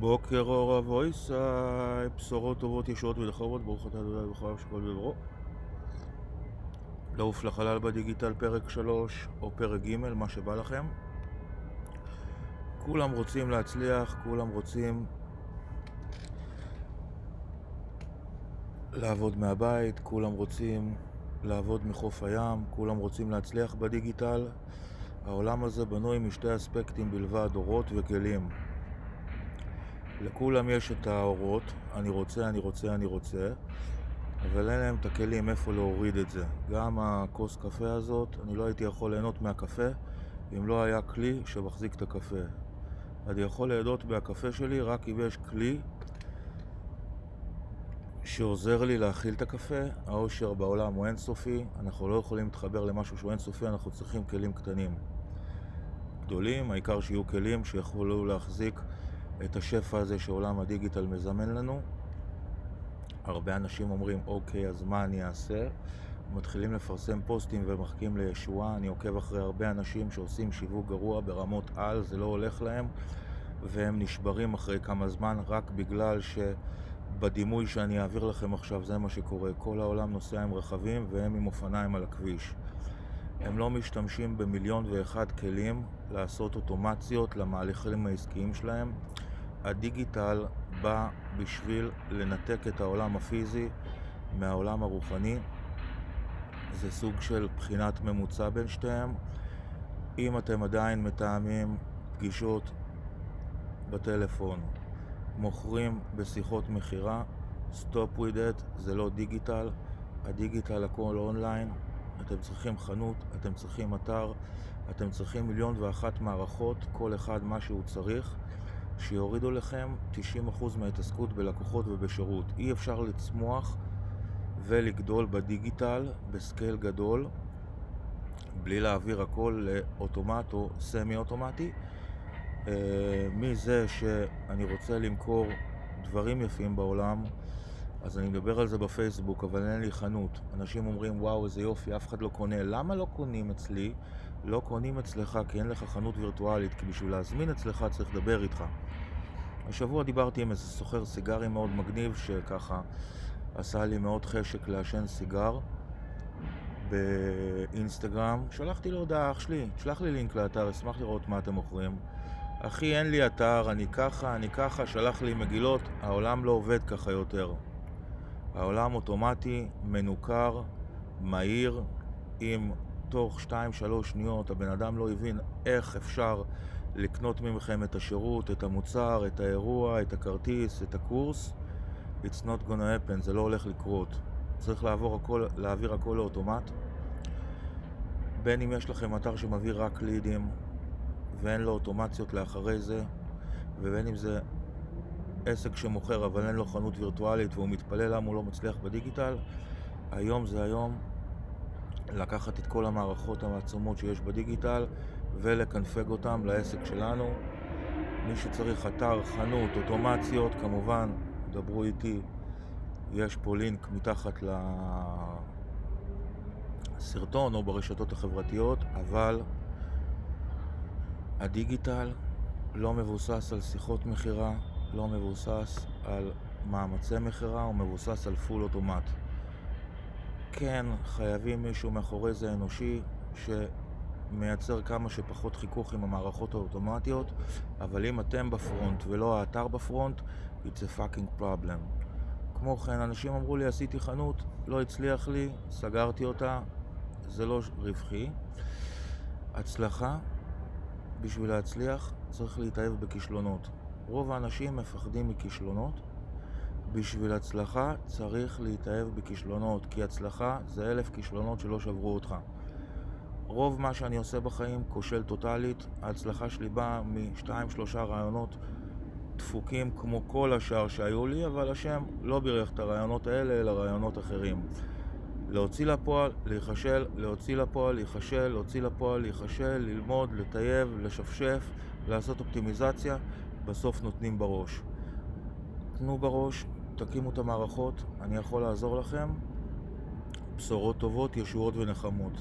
בוקר אור אבויסאי, בשורות טובות ישועות ודחרות, ברוך אתה אדוני ובכל שכל בברו. לעוף לחלל בדיגיטל פרק 3 או פרק ג', מה שבא לכם. כולם רוצים להצליח, כולם רוצים לעבוד מהבית, כולם רוצים לעבוד מחוף הים, כולם רוצים להצליח בדיגיטל. העולם הזה בנוי משתי אספקטים בלבד, אורות וכלים. לכולם יש את האורות, אני רוצה, אני רוצה, אני רוצה, אבל אין להם את הכלים איפה להוריד את זה. גם הכוס קפה הזאת, אני לא הייתי יכול ליהנות מהקפה אם לא היה כלי שמחזיק את הקפה. אני יכול ליהנות מהקפה שלי רק אם יש כלי שעוזר לי להכיל את הקפה. העושר בעולם הוא אינסופי, אנחנו לא יכולים להתחבר למשהו שהוא אינסופי, אנחנו צריכים כלים קטנים. גדולים, העיקר שיהיו כלים שיכולו להחזיק את השפע הזה שעולם הדיגיטל מזמן לנו. הרבה אנשים אומרים, אוקיי, אז מה אני אעשה? מתחילים לפרסם פוסטים ומחכים לישועה. אני עוקב אחרי הרבה אנשים שעושים שיווק גרוע ברמות על, זה לא הולך להם, והם נשברים אחרי כמה זמן רק בגלל שבדימוי שאני אעביר לכם עכשיו זה מה שקורה. כל העולם נוסע עם רכבים והם עם אופניים על הכביש. הם לא משתמשים במיליון ואחד כלים לעשות אוטומציות למהלכים העסקיים שלהם. הדיגיטל בא בשביל לנתק את העולם הפיזי מהעולם הרוחני. זה סוג של בחינת ממוצע בין שתיהם. אם אתם עדיין מתאמים פגישות בטלפון, מוכרים בשיחות מכירה, stop with it, זה לא דיגיטל. הדיגיטל הכל אונליין. אתם צריכים חנות, אתם צריכים אתר, אתם צריכים מיליון ואחת מערכות, כל אחד מה שהוא צריך. שיורידו לכם 90% מההתעסקות בלקוחות ובשירות. אי אפשר לצמוח ולגדול בדיגיטל ב scale גדול בלי להעביר הכל לאוטומט או סמי אוטומטי. אה, מזה שאני רוצה למכור דברים יפים בעולם, אז אני מדבר על זה בפייסבוק, אבל אין לי חנות. אנשים אומרים, וואו, איזה יופי, אף אחד לא קונה. למה לא קונים אצלי? לא קונים אצלך כי אין לך חנות וירטואלית, כי בשביל להזמין אצלך צריך לדבר איתך. השבוע דיברתי עם איזה סוחר סיגרים מאוד מגניב, שככה עשה לי מאוד חשק לעשן סיגר באינסטגרם. שלחתי לו הודעה, אח שלי, שלח לי לינק לאתר, אשמח לראות מה אתם מוכרים. אחי, אין לי אתר, אני ככה, אני ככה, שלח לי מגילות, העולם לא עובד ככה יותר. העולם אוטומטי, מנוכר, מהיר, אם תוך 2-3 שניות הבן אדם לא הבין איך אפשר לקנות ממכם את השירות, את המוצר, את האירוע, את הכרטיס, את הקורס, it's not gonna happen, זה לא הולך לקרות. צריך לעבור הכל, להעביר הכל לאוטומט. בין אם יש לכם אתר שמביא רק לידים ואין לו אוטומציות לאחרי זה, ובין אם זה עסק שמוכר אבל אין לו חנות וירטואלית והוא מתפלל למה הוא לא מצליח בדיגיטל, היום זה היום לקחת את כל המערכות העצומות שיש בדיגיטל ולקנפג אותם לעסק שלנו. מי שצריך אתר, חנות, אוטומציות, כמובן, דברו איתי, יש פה לינק מתחת לסרטון או ברשתות החברתיות, אבל הדיגיטל לא מבוסס על שיחות מכירה, לא מבוסס על מאמצי מכירה, הוא מבוסס על פול אוטומט. כן, חייבים מישהו מאחורי זה אנושי שמייצר כמה שפחות חיכוך עם המערכות האוטומטיות, אבל אם אתם בפרונט ולא האתר בפרונט, it's a fucking problem. כמו כן, אנשים אמרו לי, עשיתי חנות, לא הצליח לי, סגרתי אותה, זה לא רווחי. הצלחה, בשביל להצליח, צריך להתאהב בכישלונות. רוב האנשים מפחדים מכישלונות. בשביל הצלחה צריך להתאהב בכישלונות, כי הצלחה זה אלף כישלונות שלא שברו אותך. רוב מה שאני עושה בחיים כושל טוטאלית, ההצלחה שלי באה משתיים שלושה רעיונות דפוקים כמו כל השאר שהיו לי, אבל השם לא בירך את הרעיונות האלה, אלא רעיונות אחרים. להוציא לפועל, להיכשל, להוציא לפועל, להיכשל, להוציא לפועל, להיכשל, ללמוד, לטייב, לשפשף, לעשות אופטימיזציה, בסוף נותנים בראש. תנו בראש, תקימו את המערכות, אני יכול לעזור לכם. בשורות טובות, ישועות ונחמות.